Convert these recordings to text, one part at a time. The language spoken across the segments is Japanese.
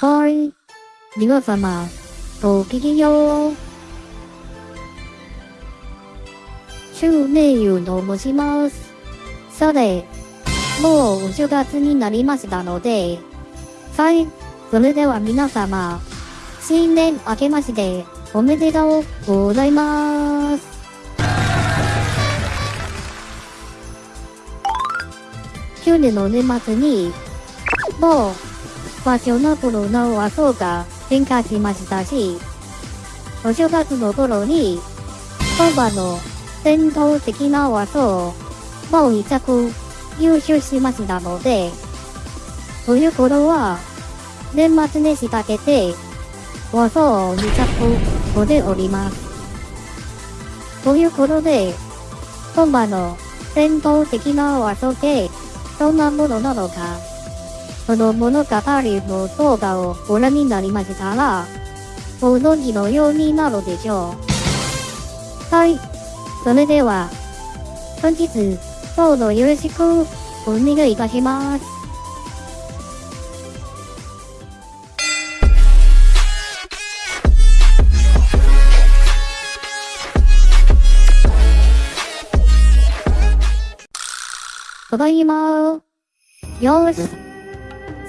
はい。皆様、ごきげんよう。中名優と申します。さて、もうお正月になりましたので、はい。それでは皆様、新年明けましておめでとうございます。去年の年末に、もう、ファッショナブルな和装が変化しましたし、お正月の頃に、本場の伝統的な和装をもう一着優秀しましたので、ということは、年末年始かけて、和装を2着こでおります。ということで、本場の伝統的な和装ってどんなものなのか、その物語の動画をご覧になりましたら、ご存知のようになるでしょう。はい。それでは、本日、どうぞよろしくお願いいたします。ただいま。よーし。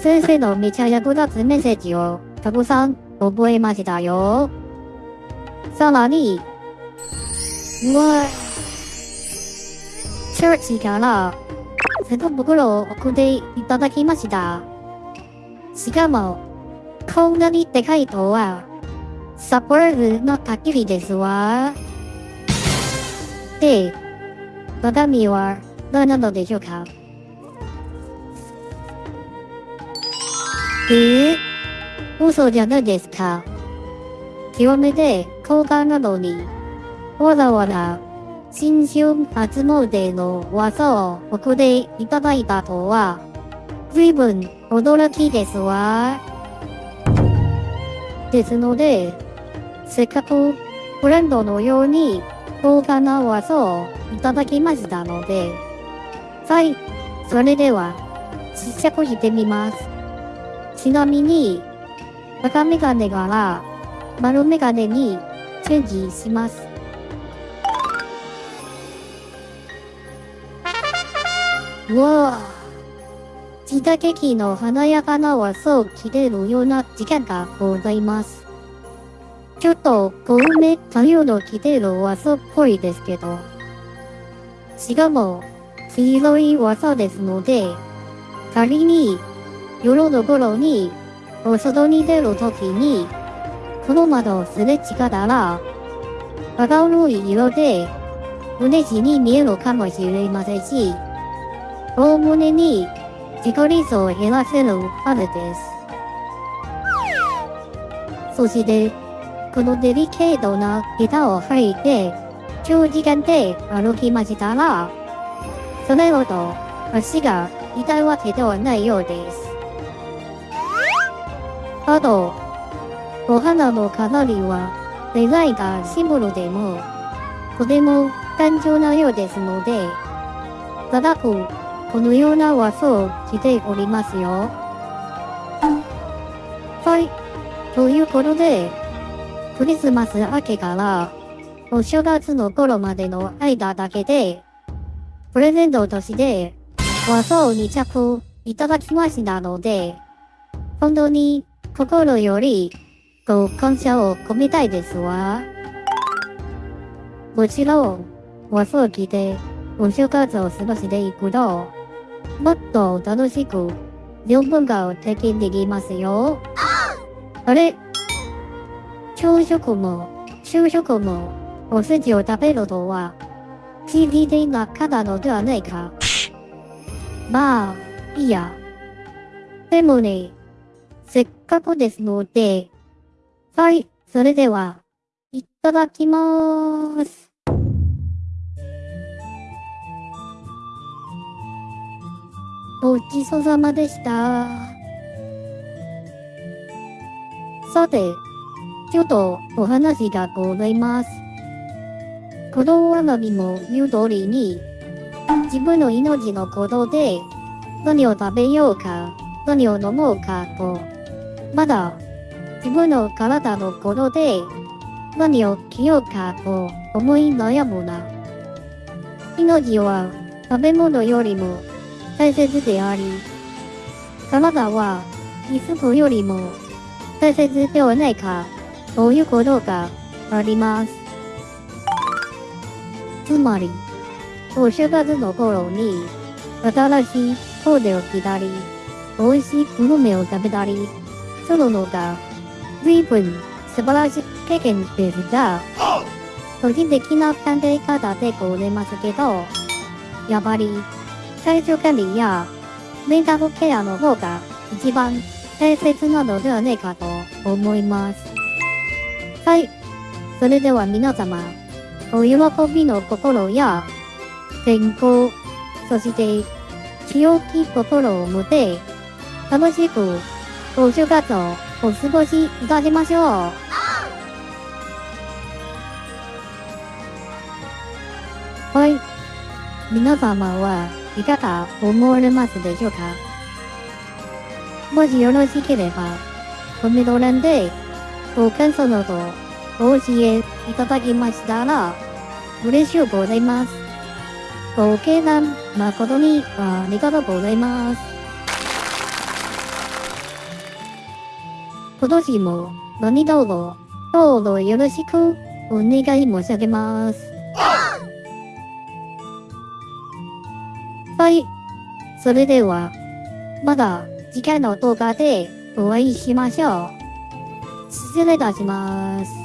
先生のめちゃ役立つメッセージをたくさん覚えましたよ。さらに、うわチャーチからセット袋を送っていただきました。しかも、こんなにでかいとは、サプライズの限りですわ。で、中身は何なのでしょうか？えー、嘘じゃないですか。極めて高価なのに、わざわざ新春初詣の技を送っていただいたとは、随分驚きですわ。ですので、せっかくブランドのように高価な技をいただきましたので、はい、それでは試着してみます。ちなみに、赤メガネから丸メガネにチェンジします。うわあ。自打劇の華やかな和装を着れるような時間がございます。ちょっと小梅太陽の着てる和装っぽいですけど。しかも、黄色い和装ですので、仮に夜の頃にお外に出るときに、この窓をすれ違ったら、明るい色で、胸地に見えるかもしれませんし、大胸に自己理想を減らせるあるです。そして、このデリケートな板を履いて、長時間で歩きましたら、それほど足が痛いわけではないようです。あと、お花の飾りはデザインがシンボルでも、とても単純なようですので、ただくこのような和装を着ておりますよ。はい。ということで、クリスマス明けからお正月の頃までの間だけで、プレゼントとして和装を2着いただきましたので、本当に心よりご感謝を込めたいですわ。もちろん、和装着てお正月を過ごしていくと、もっと楽しく両文化を体験できますよ。あれ？朝食も昼食もおせちを食べるとは PDD がたのではないか。まあ、いいや。でもね、せっかくですので、はい、それでは、いただきまーす。ごちそうさまでした。さて、ちょっとお話がございます。このわなびも言う通りに、自分の命のことで、何を食べようか、何を飲もうかと、まだ自分の体のことで何を着ようかと思い悩むな。命は食べ物よりも大切であり、体は衣服よりも大切ではないかということがあります。つまり、お正月の頃に新しいコーデを着たり、美味しいグルメを食べたりするのが随分素晴らしい経験ですが、個人的な考え方でございますけど、やっぱり体調管理やメンタルケアの方が一番大切なのではないかと思います。はい。それでは皆様、お喜びの心や健康、そして清き心を持て楽しくお正月をお過ごしいたしましょう。はい。皆様はいかが思われますでしょうか？もしよろしければ、コメント欄でご感想などお教えいただきましたら、嬉しゅうございます。ご経談誠にありがとうございます。今年も何卒どうぞよろしくお願い申し上げます。はい。それでは、まだ次回の動画でお会いしましょう。失礼いたします。